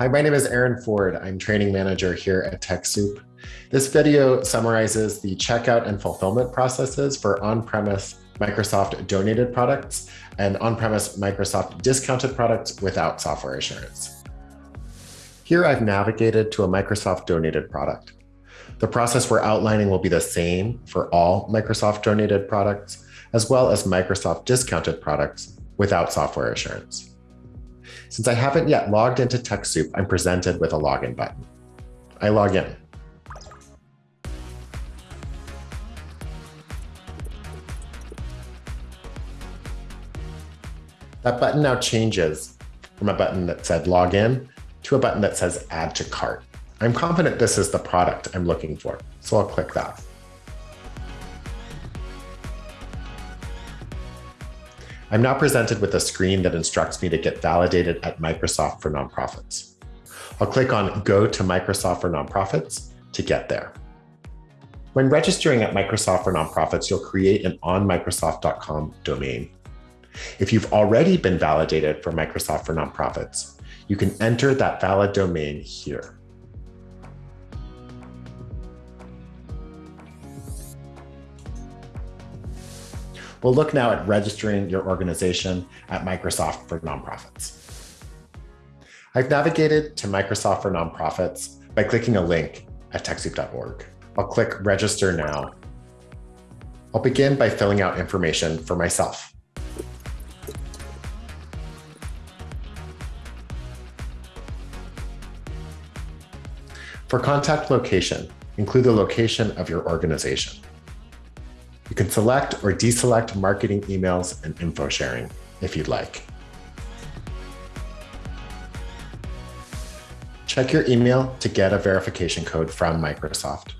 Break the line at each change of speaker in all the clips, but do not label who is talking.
Hi, my name is Aaron Ford. I'm training manager here at TechSoup. This video summarizes the checkout and fulfillment processes for on-premise Microsoft donated products and on-premise Microsoft discounted products without software assurance. Here I've navigated to a Microsoft donated product. The process we're outlining will be the same for all Microsoft donated products, as well as Microsoft discounted products without software assurance. Since I haven't yet logged into TechSoup, I'm presented with a login button. I log in. That button now changes from a button that said login to a button that says add to cart. I'm confident this is the product I'm looking for, so I'll click that. I'm now presented with a screen that instructs me to get validated at Microsoft for Nonprofits. I'll click on Go to Microsoft for Nonprofits to get there. When registering at Microsoft for Nonprofits, you'll create an onmicrosoft.com domain. If you've already been validated for Microsoft for Nonprofits, you can enter that valid domain here. We'll look now at registering your organization at Microsoft for Nonprofits. I've navigated to Microsoft for Nonprofits by clicking a link at TechSoup.org. I'll click Register Now. I'll begin by filling out information for myself. For contact location, include the location of your organization. You can select or deselect marketing emails and info sharing if you'd like. Check your email to get a verification code from Microsoft.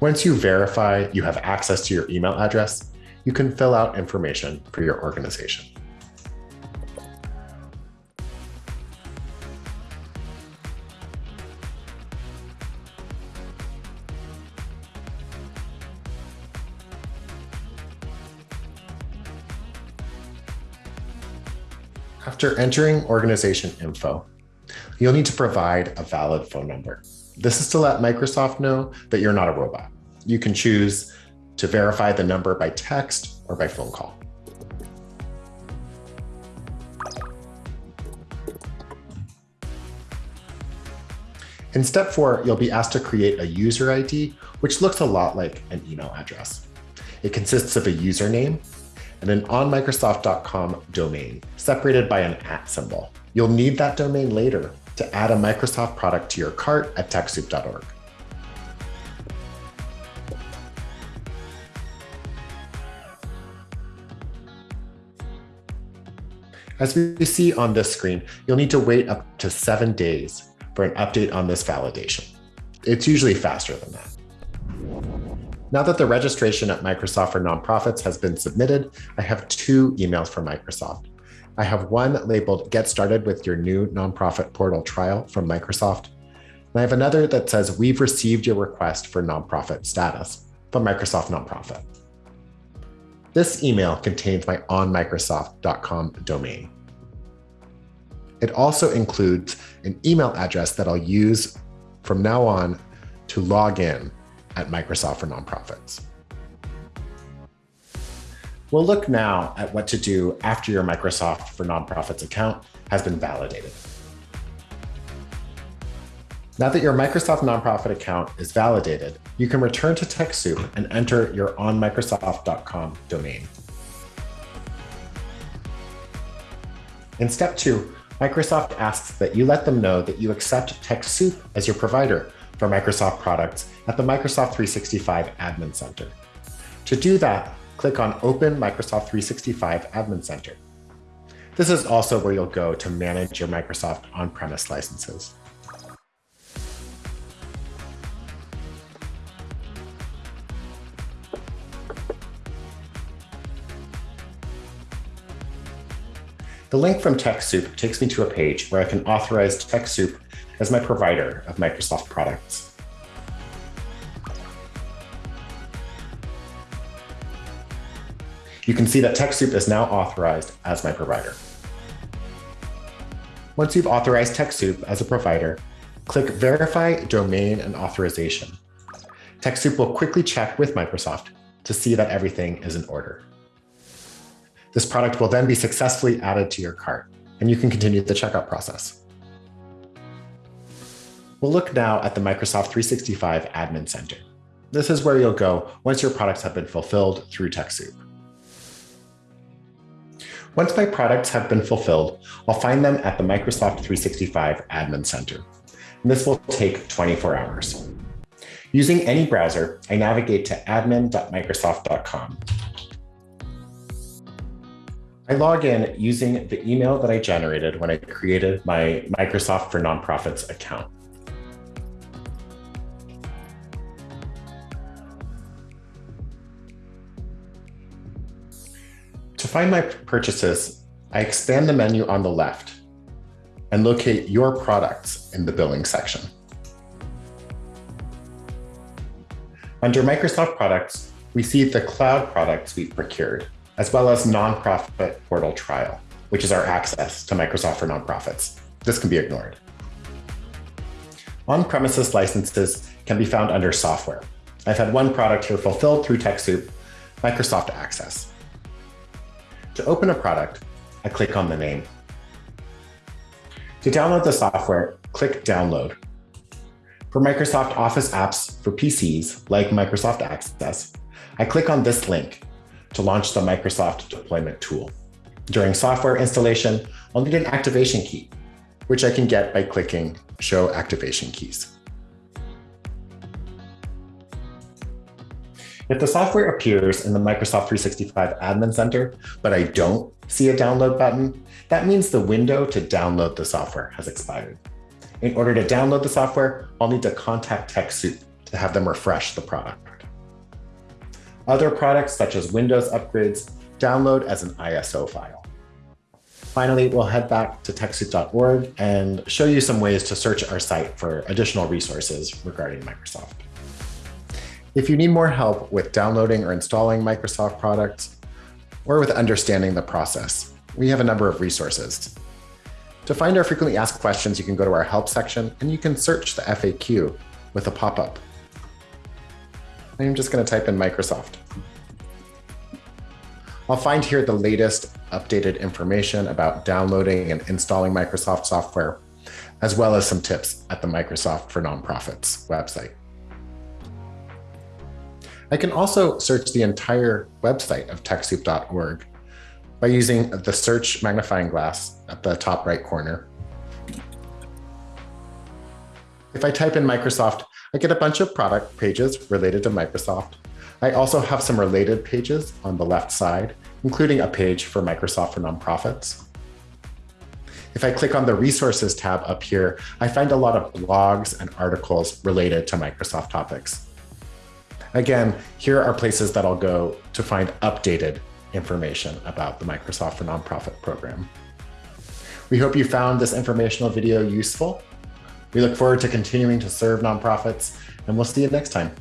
Once you verify you have access to your email address, you can fill out information for your organization. After entering organization info, you'll need to provide a valid phone number. This is to let Microsoft know that you're not a robot. You can choose to verify the number by text or by phone call. In step four, you'll be asked to create a user ID, which looks a lot like an email address. It consists of a username, and an onmicrosoft.com domain separated by an at symbol. You'll need that domain later to add a Microsoft product to your cart at TechSoup.org. As we see on this screen, you'll need to wait up to seven days for an update on this validation. It's usually faster than that. Now that the registration at Microsoft for Nonprofits has been submitted, I have two emails from Microsoft. I have one labeled Get Started with Your New Nonprofit Portal Trial from Microsoft. And I have another that says We've received your request for nonprofit status from Microsoft Nonprofit. This email contains my onmicrosoft.com domain. It also includes an email address that I'll use from now on to log in at Microsoft for Nonprofits. We'll look now at what to do after your Microsoft for Nonprofits account has been validated. Now that your Microsoft Nonprofit account is validated, you can return to TechSoup and enter your onmicrosoft.com domain. In step two, Microsoft asks that you let them know that you accept TechSoup as your provider for Microsoft products at the Microsoft 365 Admin Center. To do that, click on Open Microsoft 365 Admin Center. This is also where you'll go to manage your Microsoft on-premise licenses. The link from TechSoup takes me to a page where I can authorize TechSoup as my provider of Microsoft products. you can see that TechSoup is now authorized as my provider. Once you've authorized TechSoup as a provider, click Verify Domain and Authorization. TechSoup will quickly check with Microsoft to see that everything is in order. This product will then be successfully added to your cart, and you can continue the checkout process. We'll look now at the Microsoft 365 Admin Center. This is where you'll go once your products have been fulfilled through TechSoup. Once my products have been fulfilled, I'll find them at the Microsoft 365 Admin Center. And this will take 24 hours. Using any browser, I navigate to admin.microsoft.com. I log in using the email that I generated when I created my Microsoft for Nonprofits account. To find my purchases, I expand the menu on the left and locate your products in the billing section. Under Microsoft products, we see the cloud products we've procured, as well as nonprofit portal trial, which is our access to Microsoft for nonprofits. This can be ignored. On-premises licenses can be found under software. I've had one product here fulfilled through TechSoup, Microsoft Access. To open a product, I click on the name. To download the software, click Download. For Microsoft Office apps for PCs, like Microsoft Access, I click on this link to launch the Microsoft deployment tool. During software installation, I'll need an activation key, which I can get by clicking Show Activation Keys. If the software appears in the Microsoft 365 Admin Center, but I don't see a download button, that means the window to download the software has expired. In order to download the software, I'll need to contact TechSoup to have them refresh the product. Other products, such as Windows upgrades, download as an ISO file. Finally, we'll head back to TechSoup.org and show you some ways to search our site for additional resources regarding Microsoft. If you need more help with downloading or installing Microsoft products, or with understanding the process, we have a number of resources. To find our frequently asked questions, you can go to our help section and you can search the FAQ with a pop-up. I'm just going to type in Microsoft. I'll find here the latest updated information about downloading and installing Microsoft software, as well as some tips at the Microsoft for Nonprofits website. I can also search the entire website of TechSoup.org by using the search magnifying glass at the top right corner. If I type in Microsoft, I get a bunch of product pages related to Microsoft. I also have some related pages on the left side, including a page for Microsoft for nonprofits. If I click on the resources tab up here, I find a lot of blogs and articles related to Microsoft topics. Again, here are places that I'll go to find updated information about the Microsoft for Nonprofit program. We hope you found this informational video useful. We look forward to continuing to serve nonprofits, and we'll see you next time.